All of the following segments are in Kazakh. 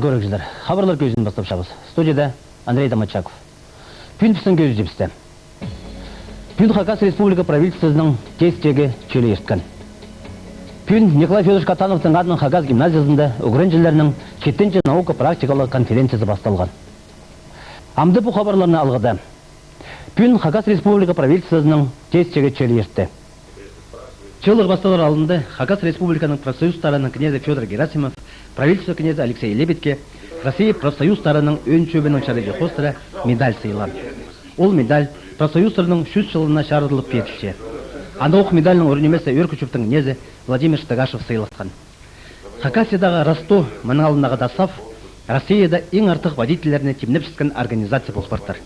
Көріңіздер. Хабарлар көзін бастап шабыз. Студияда Андрей Домачаков. Пүн пісын көзі жепісті. Пүн Хакас Республика правительствосының тестегі чөлі ерткен. Пүн Николай Федорович Катановтың адының Хакас гимназиясында үгіренжілерінің шеттенші наука практикалық конференциясы басталған. Амды бұл хабарларны алғыды. Пүн Хакас Республика правительствосының тестегі чөлі ертті. Чылық басталар алдында Хакас Республиканың профсоюздарының князі Федор Герасимов, правительство князі Алексей Лебедке Россия профсоюздарының өн чөбінің қостыра медаль сыйлан. Ол медаль профсоюздарының 100 жылына шарыдылып берілше. Андауық медальның орнемесі Өркүчевтің князі Владимир Штагашев сыйлатқан. Хакасиядағы Росто, мұның алдындағы Дасав, Россияда ең артық водительдеріне темнеп шыққан организация болып.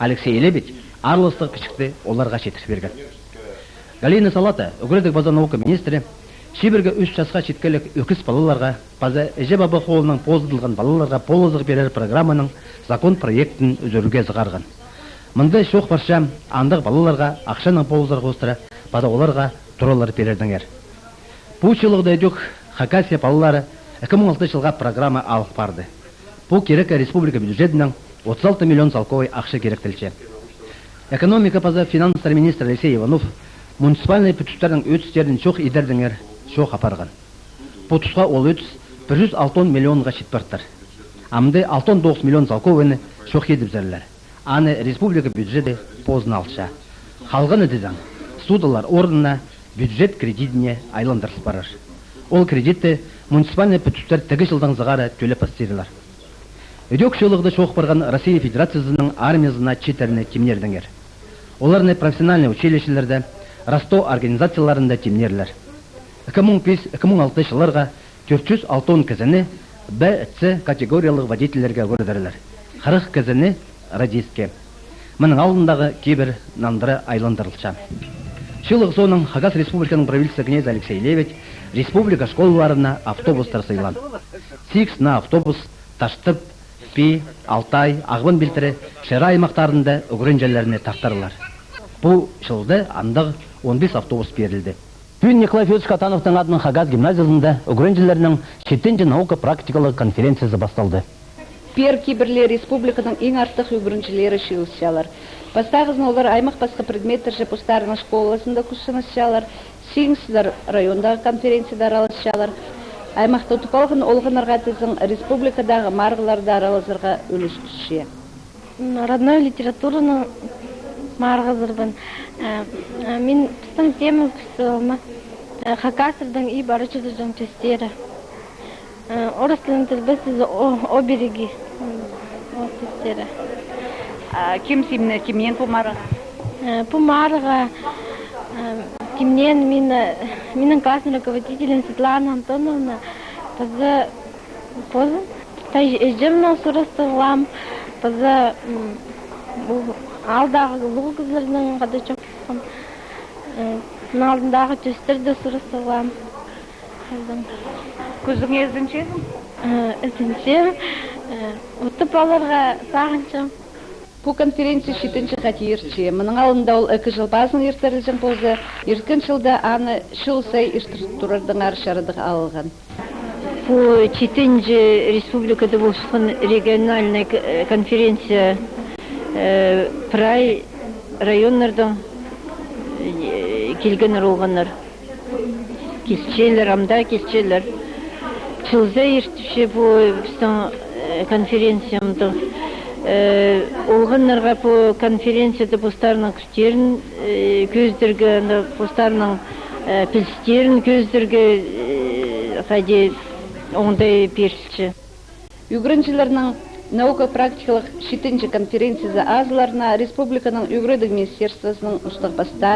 Алексей Лебедь арлыстық кішікті оларға шетір берген. Галина Салата, Угредік база наука министрі, Шиберге үш жасқа шеткелік өкіс балаларға, база Эже Баба қолының поздылған балаларға полозық берер программаның закон проектін үзіруге зығарған. Мұнда шоқ барша андық балаларға ақшаның полозыр қостыра, база оларға тұралар берердіңер. Бұл жылығда өдік Хакасия балалары 2006 жылға программа алып барды. Бұл керек республика бюджетінің 36 миллион залковой ақша керектілші. Экономика база финанстар министр Алексей Иванов муниципальный бүтістердің өтістерін шоқ идердіңер шоқ апарған. Бұтысқа ол өтіс 106 миллионға шетпарттар. Амды 69 миллион залковыны шоқ едіп зәрлер. Аны республика бюджеті позын алша. Халғын өдізің, судалар орнына бюджет кредитіне айландырылып барар. Ол кредитті муниципальный бүтістер тігі жылдан зығары төлеп астырылар. Өдек шылығды шоқ барған Россия Федерациясының армиясына четеріне темнердіңер. Оларны профессиональный училищелерде, Росто организацияларында темнерлер. 2005-2006 жылларға 406 кізіні Б, С категориялық водительерге көрдірілер. 40 кізіні радиске. Мұның алдындағы кейбір нандыры айландырылша. Шылық соның Хагас Республиканың правительство князь Алексей Левич республика школаларына автобустар сыйлан. Сикс на автобус Таштып, Пи, Алтай, Ағбын білтірі Шера аймақтарында үгірін тақтарылар. Бұл жылды 15 автобус берілді. Бүгін Николай Федорович Катановтың адының Хагаз гимназиясында үгіренжілерінің шеттенде наука практикалық конференциясы басталды. Пер киберлер республиканың ең артық үгіренжілері шиылышалар. Бастағызын олар аймақ басқа предметтер жепустарының школасында күшінішалар, сиңсіздер райондағы конференцияда араласшалар. Аймақта ұтып олғынарға тізін республикадағы марғыларды күші. Родной литератураның марғызырбын. Мен біздің кісі олма. Хакасырдың и барычыдың тестері. Орыс тілін тілбесіз о береги. О тестері. Кім сімні, кімнен бұмары? Бұмарыға Кимнен менің классный руководителем Светлана Антоновна поза поза тәжемнің сурасы ғылам поза алдағы лұғы қызларының қада чоқсам алдындағы төстерді сурасы ғылам Күзің езінші? Ізінчем ұтып аларға сағыншым Бұл конференция шетінші қатиырчы. Мұның алында ол әкі жыл базын ертерілжін болды. Еркін жылда аны шыл сай иртұрардың аршарыдық алған. Бұл четінші республикада болшықын региональная конференция прай районлардан келгенер олғанар. Келчелер, амда келчелер. Чылза ертіші бұл біздің конференциямды олғаннарға по конференцияда постарының күштерін көздерге постарының пілстерін көздерге қаде оңдай перші. Үгіріншілерінің наука практикалық шетінші конференциясы азыларына республиканың үгірідік министерствосының ұстықпаста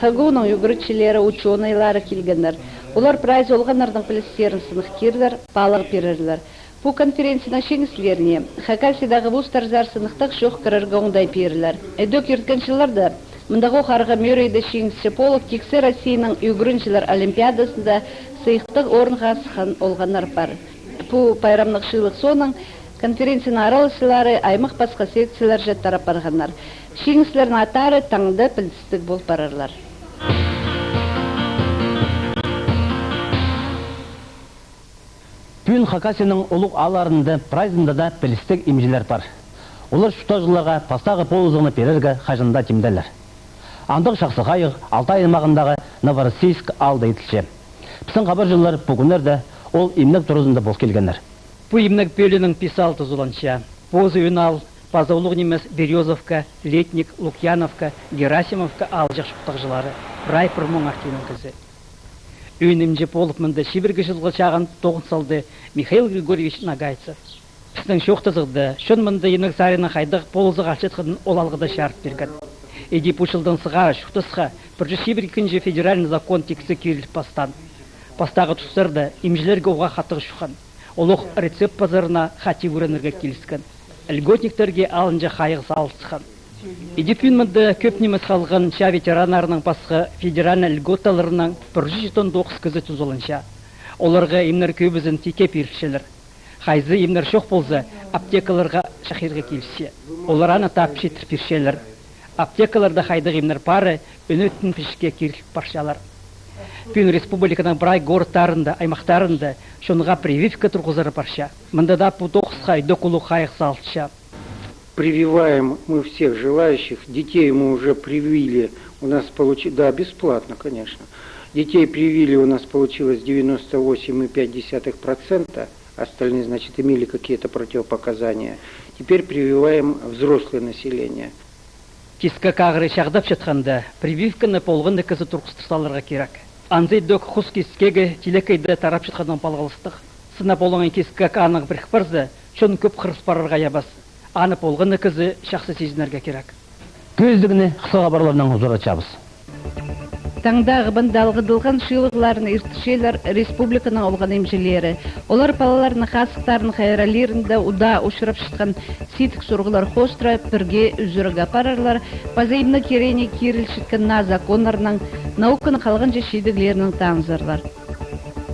хагуның үгірітшілері ученыйлары келгендер. Олар прайз олғанардың пілістерін сынық кердер, балық берерлер. Бұл конференцияның шеңіслеріне Хакасиядағы вуздар сынықтық шоқ кіріргі оңдай перілер. Әдік ерткеншілерді мұндағы қарға мөрейді шеңісі полық кексі Россияның үгіріншілер олимпиадасында сыйықтық орынға сыған олғанар бар. Бұл пайрамлық шылық соның конференцияның аралысылары аймақ басқа секциялар жаттарап барғанар. Шеңіслердің атары таңды пілістік бол барарлар. Пүн Хакасияның ұлық аларында прайзында да пілістік имжілер бар. Олар шұта жыларға пастағы полызығыны перерге қажында темделер. Андық шақсы қайық Алтай аймағындағы Новороссийск алды етілше. Біздің хабар жылдар бүгінлерді ол имнік тұрызында бол келгендер. Бұл имнік бөлінің писалты зұланша. Позы үнал, Пазаулық немес Березовка, Летник, Лукьяновка, Герасимовка алжық шықтық жылары. Райпыр мұң ақтенің кізі. Үйінімже болып мұнда шибіргі жылғы чағын тоғын салды Михаил Григорьевич Нагайцев. Біздің шоқтызықты, шын мұнда енік сарына қайдық полызы қашетқыдың олалғыда шарт берген. Эди пушылдың сыға, шуқтысқа, біржі шибір екінші федеральный закон тексі керіліп бастан. Бастағы тұстарды имжілерге оға қаттығы шуқан. Олық рецепт базарына хати өренерге келіскен. Льготниктерге алынжа қайық салысқан. Идипин мұнда көп немес қалған ша ветеранарының басқа федеральный льготаларының 109 кізі тұзылынша. Оларға имнер көбізін теке першелер. Хайзы имнер шоқ болса, аптекаларға шахирға келсе. Олар ана тап шетір. Аптекаларда хайдық имнер пары өнөттін пішке керіліп паршалар. Пүн республиканың брай городтарында, аймақтарында шонға прививка тұрғызары парша. Мында да по тоқысқа докулу қайық салтша. Прививаем мы всех желающих. Детей мы уже привили. У нас получилось, да, бесплатно, конечно. Детей привили у нас получилось 98,5%. Остальные, значит, имели какие-то противопоказания. Теперь прививаем взрослое население. Кискі қағыры шағдап жатқанда, прививканы полғынды кізі тұрқыстырсаларға керек. Анзай док хус кискеге телекейді тарап жатқандан балғалыстық. Сына болған кискі анық бір қпарзы, шон көп қырыс барарға ябас. Аны полғынды кізі шақсы сезінерге керек. Көздігіне қысқа хұзыр açабыз. Таңдағы бындалғыдылған шилығыларын иртішелер республиканың олған емжелері. Олар палаларын қасықтарын қайралерінде уда ұшырап шыққан ситік сұрғылар қостыра бірге үзірігі апарарлар, базайымны керене керіл шыққан на законларының, науканы қалған жешедіглерінің таңзырлар.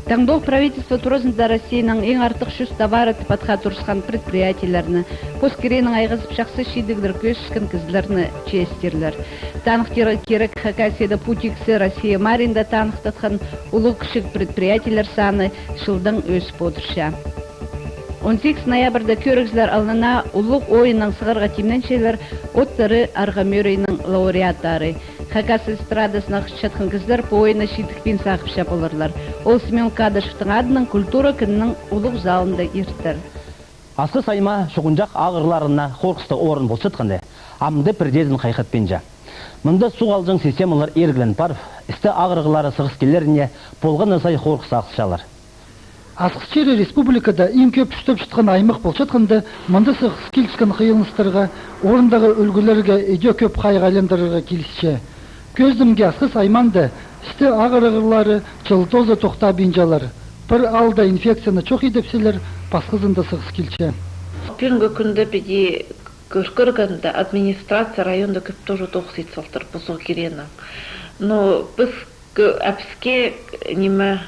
Таңдоқ правительство туризмда Россияның ең артық шүс товары тіпатқа тұрысқан предприятияларны, поскеренің айғызып шақсы шидігдір көшішкін кізлеріні честерлер. Танықтері керек Хакасияда Путиксі Россия Маринда танықтатқан ұлы кішік предприятиялар саны шылдың өсіп отырша. 18 ноябрда көрігізлер алына ұлық ойының сығырға тимненшелер оттары арғамөрейінің лауреаттары. Хакас эстрадасына жатқан кіздер по ойына шитікпен сақып шапылырлар. Ол Семен Кадышевтың адының культура күнінің ұлық залында ертір. Асқы сайма шұғынжақ ағырларына қорқысты орын бол шытқанды, амды бірдезін қайқат пенжа. Мұнда су алжың системалар ергілен бар, істі ағырғылары сығыс келеріне болған сай қорқыс ақсышалар. Асықчері республикада ең көп үштіп жатқан аймақ бол жатқанда, мұнда сығыс келіскен қиылыныстарға, орындағы үлгілерге еде көп айландырырға келісше. Көздімге асқыс айманды, істі ағырғылары жылтозы тоқта бинжалар. Бір алда инфекцияны чоқ едепселер, басқызында сығыс келше. Бүгінгі күнді біде көркіргенде администрация районда көп тоже тоқыс етсалтыр бұзық керені. Но біз әпіске неме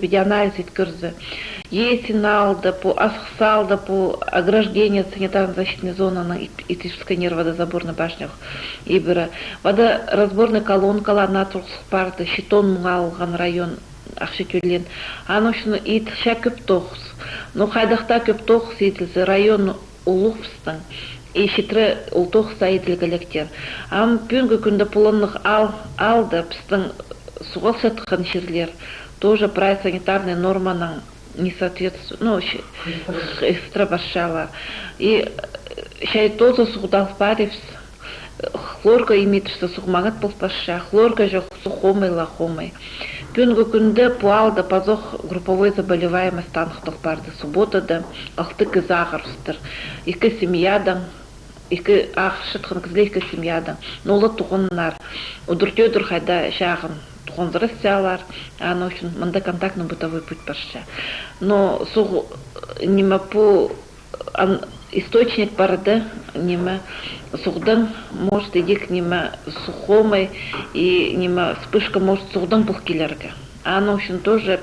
біде анализ еткірді. Есін алды, по асықсалды, по ограждение санитарно-защитной зоны итишской водозаборной башнях. И бірі. Водоразборный колонкаларына тұрғысып барды, щитон мұңа алған район ақшы төлен. Аны үшін етіша көп тоқыс. Но қайдақта көп тоқыс етілді район шитры ол тоқыса етілгіліктер. Ам бүгінгі күнді пұлынлық ал, алды пыстың суғал сатқан жерлер тоже про санитарные норманың не соответствует, ну, страбашала. И шай тоже сугдалпаревс, хлорка имеет, что сухмагат полпаша, хлорка же сухомый, лахомый. Күнгі күнді пуалда пазох групповой заболеваемость танықтық барды субботада, алты кіз ағырыстыр. Екі семьядан, екі ақшытқын кізле екі семьядан. Нолы тұғыннар, удыртёдыр қайда шағын туғанзырысялар, аны үшін мында контактный бытовой путь пашша. Но суг нима по источник барды нима сугдан может идик нима сухомой и нима вспышка может сугдан бұл келерге. Аны үшін тоже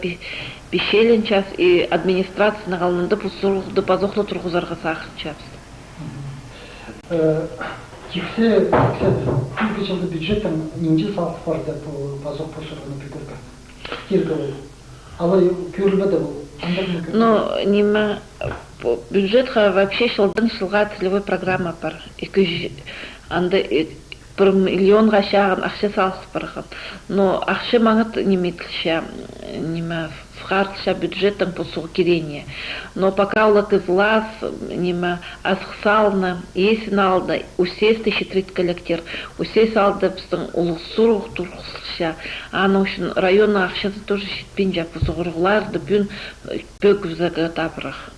пешелен час и администрация нағалынды бұл сугды пазоқлы тұрғызарға сақын час. Тиксе, тиксе, жылды бюджеттен нинче салық барды по базок пошырғыны пекіргі. Киргілі. Алай көрілбеді бұл Ну, нема бюджетқа вообще жылдың жылға целевой программа бар. Екі жүз анда э, бір миллионға шағын ақша салып барған. Но ақша маңыт неметілші, нема вхартша бюджеттің посуғы керение. Но пока улак из лас, нема асқсалны, есін алды, усесті шетрит коллектор, усес алды біздің ұлықсуруқ тұрқысша. Аны үшін районның ақшасы тоже шетпен жап, зұғырғыларды бүн табырақ.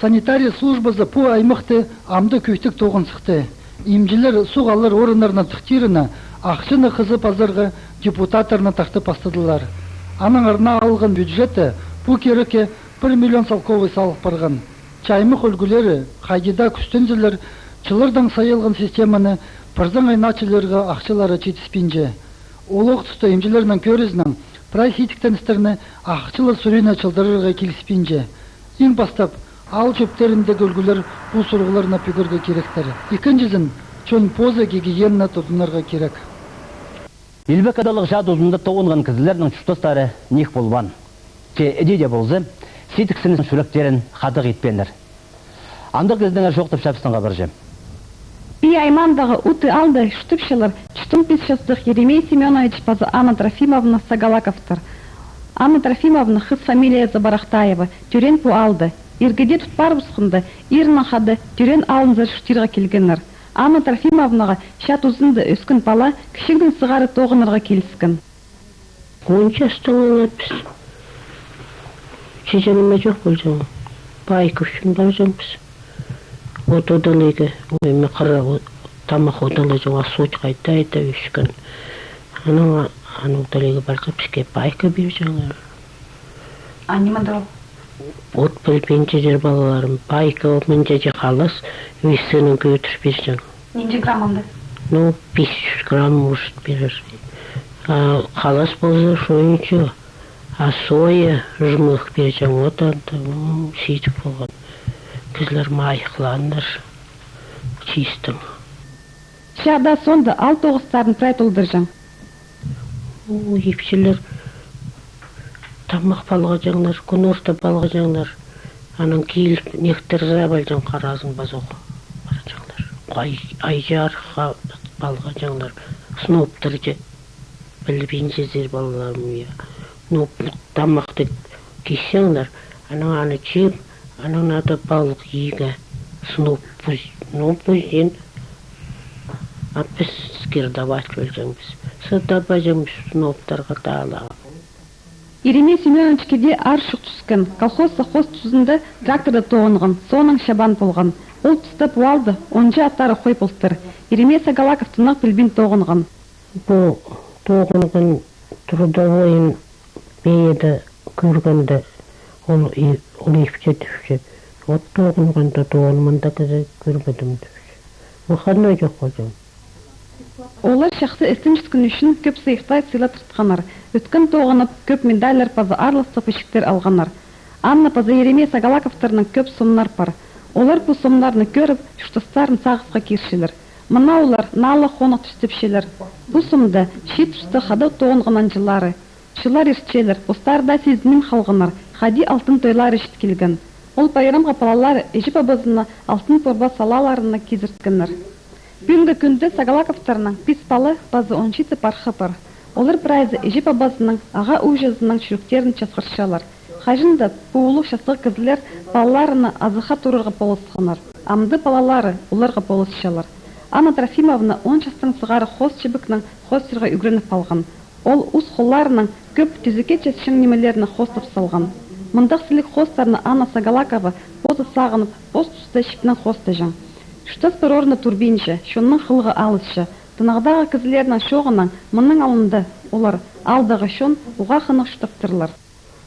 санитария службасы пу аймақты амды көйтік тоғын сықты. Имжилер суғалар орындарына тықтиріні ақшыны қызы пазарға депутаттарына тақты пастадылар. Аның арна алған бюджеті пу кереке 1 миллион салковый салық барған. Чаймық үлгілері, қайдида күстензілер, чылырдан сайылған системаны пырзың айначыларға ақшылары жетіспинже. Олық тұста имжилерінің көрізінің прайс хитіктеністеріні ақшылы сүрені бастап, ал чөптеріндегі үлгілер бұл сұрғыларына пүгірге керектері. Екіншізін, чөн поза гигиена тұтынырға керек. Илбек адалық жад ұзында тоғынған кізілердің чүштостары нех болбан. Че әдеде болзы, сетіксінің шүректерін қадық етпендір. Андық кіздіңер жоқтып шапсынға біржі. И аймандағы уты алды штыпшылар чтым писшастых Еремей Семенович пазы Анна Трофимовна Сагалаковтар. Анна Трофимовна хыз фамилия Забарахтаева тюрен пу алды. Иргеде тұтпар бұсқынды, ирна хады тюрен алынзыр штирға келгеннер. Анна Трофимовнаға шат ұзынды өскін пала кішігдің сығары тоғынырға келіскін. Онша станалар біз. Шешеніме жоқ бұл жаңа. Байк үшін бар жаң біз. Вот одалыгы, ойме қара тамақ одалы жаңа суч қайта айта үшкін. Ана ана одалыгы барса бізге байка бер жаңа. А не мадал. От білпенче жер балаларым байка от мінже же қалас өйсінің көтір бер жаңа. Нинде граммамды. Ну, 500 грамм может берер. А қалас болса шойынчы. А соя жмых берeceğim одан да ну, сөйтіп болған. Кізлер майықландар. Чистым. Шада сонда ал тоғыстарын прайт ұлдыржан. Тамақ балға жаңлар, күн орта балға жаңлар. Анан келіп нектір забал жаң қаразын базоқ. Бар жаңлар. Ай, айжар балға жаңлар. Сноптыр же. Білбейін жезер балаларым я. Ну, тамақты кешеңлар. Анан аны жеп, анан ада балық иге. Сноп, ну, бұзен. А біз скирдавать бөлжеңбіз. Сырдабай жаңбіз сноптарға дала. Еремей Семенович кеде ар шық түскін. Колхоз сахоз тұзында тракторда тоғынған, соның шабан болған. Ол тұста пуалды, онжа аттары қой болтыр. Еремей Сагалаков білбін тоғынған. Бұл тоғынған трудовойын бейеді көргенде ол ипче түші. Вот тоғынғанда тоғынмында кізе көрбедім түші. Мұханна жоқ қожам. Олар шақты эстемческін үшін көп сыйықтай сыйла тұртқанар. Өткен тоғынып көп медальлер пазы арлысты пышықтер алғанар. Анна пазы Еремей Сагалаковтарының көп сомнар бар. Олар бұл сомнарны көріп, шұштастарын сағысқа кершілер. Мына олар налы қонық түстіпшелер. Бұл сомда шет тұсты хады тоғынғынан жылары. Шылар ерчелер, ұстарда сезінім қалғынар, хади алтын тойлар ешт келген. Ол байрамға палалар ежіп абызына алтын порба салаларына кезірткенер. Бүгінгі күнді Сагалаковтарның пис балы базы оншицы пархы бар. Олар прайзы ежеп абазының аға ужазының чүріктерін часқыршалар. Хажында пуылу шасық кізлер балаларына азыха турырға полысқанар. Амды балалары оларға полысшалар. Анна Трофимовна он жастың сығары хос чебікнің хостырға үгреніп алған. Ол ұз қолларының көп түзіке чесшің немелеріні хостып салған. Мұндақ сілік хостарны Анна Сагалакова позы сағынып, пост тұста шіпнен хосты жан. Штас бір орны турбинші, шонның қылғы алысшы. Тынағдағы кізілерінің шоғынан мұның алынды, олар алдағы шон уға қынық штаптырлар.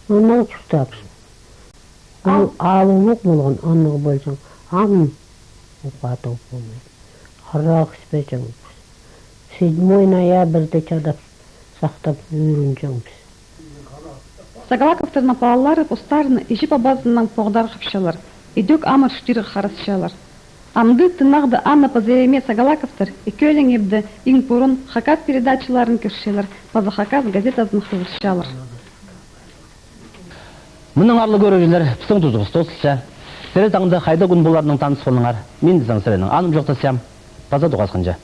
Онан тұстапсың. Ал алулық болған анығы болсаң, ам ұқаты болмайды. Арақ іспейсің. 7 ноябрьде чадап сақтап үйренжеңбіз. Сагалаковтардың балалары постарыны ежіп абазынан поғдар қыпшалар. Идек амыр штиры қарысшалар. Амды тынағды Анна Пазереме Сагалаковтар екеөлің ебді ең бұрын хакат передачаларын көршелер, паза хакат газетасын қылышшалар. Мұның арлы көрігілер пісің тұзығыз тосылша. Сірі таңда қайда күн боларының таныс болыңар. Мен дізің сірінің аным жоқтасам, база дұғасқынжа.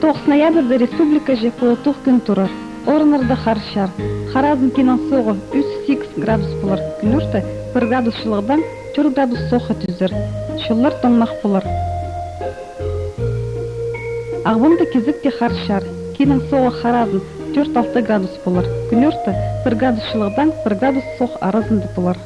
9 ноябрьда республика же күн турар. Орынырда харшар. Харазм кинан соғы 3-8 градус болар. Күнөрті 1 градус шылығдан 4 градус соғы түзір. Шыллар тоңмақ болар. Ағбында кезік те харшар. Кинан соғы харазм 4-6 градус болар. Күнөрті 1 градус шылығдан 1 градус соғы аразында болар.